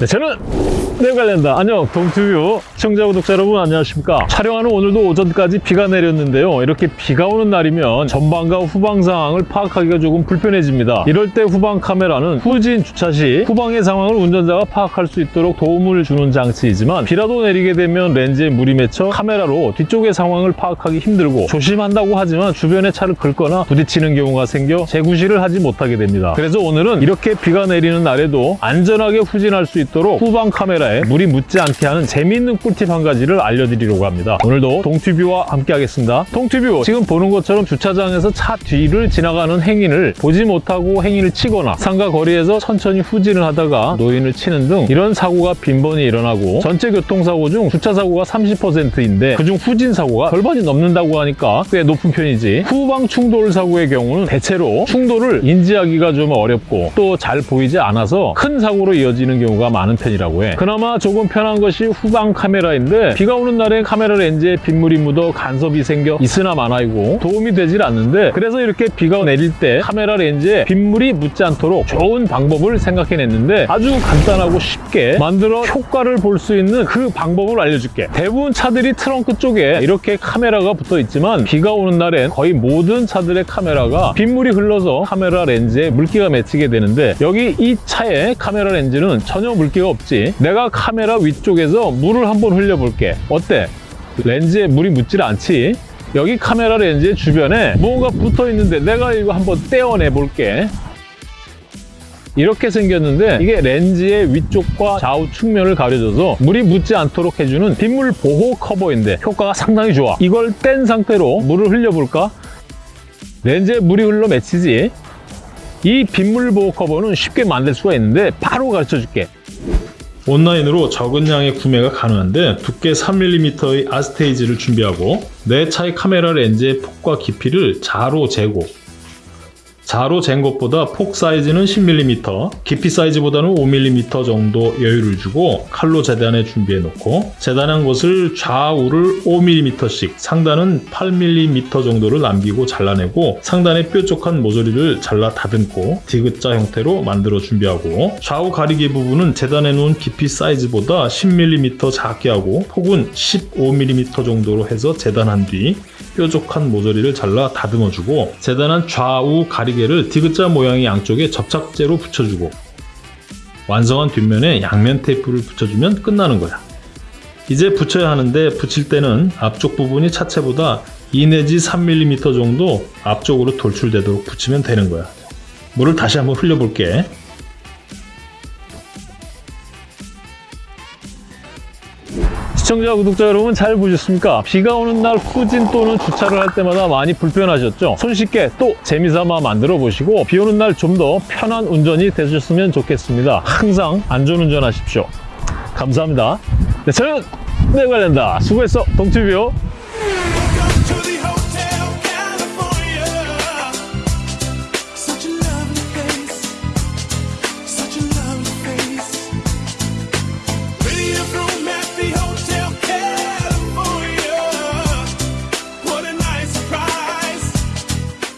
네, 저는 내관련다. 안녕 동투뷰. 시청자 구독자 여러분 안녕하십니까? 촬영하는 오늘도 오전까지 비가 내렸는데요. 이렇게 비가 오는 날이면 전방과 후방 상황을 파악하기가 조금 불편해집니다. 이럴 때 후방 카메라는 후진 주차 시 후방의 상황을 운전자가 파악할 수 있도록 도움을 주는 장치이지만 비라도 내리게 되면 렌즈에 물이 맺혀 카메라로 뒤쪽의 상황을 파악하기 힘들고 조심한다고 하지만 주변에 차를 긁거나 부딪히는 경우가 생겨 재구시를 하지 못하게 됩니다. 그래서 오늘은 이렇게 비가 내리는 날에도 안전하게 후진할 수 있도록 후방 카메라에 물이 묻지 않게 하는 재미있는 꿀팁 한 가지를 알려드리려고 합니다. 오늘도 동튜뷰와 함께 하겠습니다. 동튜뷰 지금 보는 것처럼 주차장에서 차 뒤를 지나가는 행인을 보지 못하고 행인을 치거나 상가 거리에서 천천히 후진을 하다가 노인을 치는 등 이런 사고가 빈번히 일어나고 전체 교통사고 중 주차 사고가 30%인데 그중 후진 사고가 절반이 넘는다고 하니까 꽤 높은 편이지 후방 충돌 사고의 경우는 대체로 충돌을 인지하기가 좀 어렵고 또 잘 보이지 않아서 큰 사고로 이어지는 경우가 많은 편이라고 해. 그나마 조금 편한 것이 후방 카메라인데 비가 오는 날에 카메라 렌즈에 빗물이 묻어 간섭이 생겨 있으나 마나이고 도움이 되질 않는데 그래서 이렇게 비가 내릴 때 카메라 렌즈에 빗물이 묻지 않도록 좋은 방법을 생각해냈는데 아주 간단하고 쉽게 만들어 효과를 볼 수 있는 그 방법을 알려줄게. 대부분 차들이 트렁크 쪽에 이렇게 카메라가 붙어 있지만 비가 오는 날엔 거의 모든 차들의 카메라가 빗물이 흘러서 카메라 렌즈에 물기가 맺히게 되는데 여기 이 차의 카메라 렌즈는 전혀 물 기가 없지 내가 카메라 위쪽에서 물을 한번 흘려볼게 어때? 렌즈에 물이 묻질 않지? 여기 카메라 렌즈 주변에 뭔가 붙어 있는데 내가 이거 한번 떼어내 볼게 이렇게 생겼는데 이게 렌즈의 위쪽과 좌우 측면을 가려줘서 물이 묻지 않도록 해주는 빗물 보호 커버인데 효과가 상당히 좋아 이걸 뗀 상태로 물을 흘려볼까? 렌즈에 물이 흘러 맺히지 이 빗물 보호 커버는 쉽게 만들 수가 있는데 바로 가르쳐 줄게. 온라인으로 적은 양의 구매가 가능한데 두께 3mm의 아스테이지를 준비하고 내 차의 카메라 렌즈의 폭과 깊이를 자로 재고 자로 잰 것보다 폭 사이즈는 10mm, 깊이 사이즈보다는 5mm 정도 여유를 주고 칼로 재단해 준비해 놓고 재단한 것을 좌우를 5mm씩 상단은 8mm 정도를 남기고 잘라내고 상단의 뾰족한 모서리를 잘라 다듬고 디귿자 형태로 만들어 준비하고 좌우 가리개 부분은 재단해 놓은 깊이 사이즈보다 10mm 작게 하고 폭은 15mm 정도로 해서 재단한 뒤 뾰족한 모서리를 잘라 다듬어 주고 재단한 좌우 가리개를 디귿자 모양의 양쪽에 접착제로 붙여주고 완성한 뒷면에 양면 테이프를 붙여주면 끝나는 거야. 이제 붙여야 하는데 붙일 때는 앞쪽 부분이 차체보다 2 내지 3mm 정도 앞쪽으로 돌출되도록 붙이면 되는 거야. 물을 다시 한번 흘려볼게. 시청자, 구독자 여러분 잘 보셨습니까? 비가 오는 날 후진 또는 주차를 할 때마다 많이 불편하셨죠? 손쉽게 또 재미삼아 만들어 보시고 비 오는 날 좀 더 편한 운전이 되셨으면 좋겠습니다. 항상 안전운전 하십시오. 감사합니다. 네, 저는 내관련다 수고했어, 동튜뷰.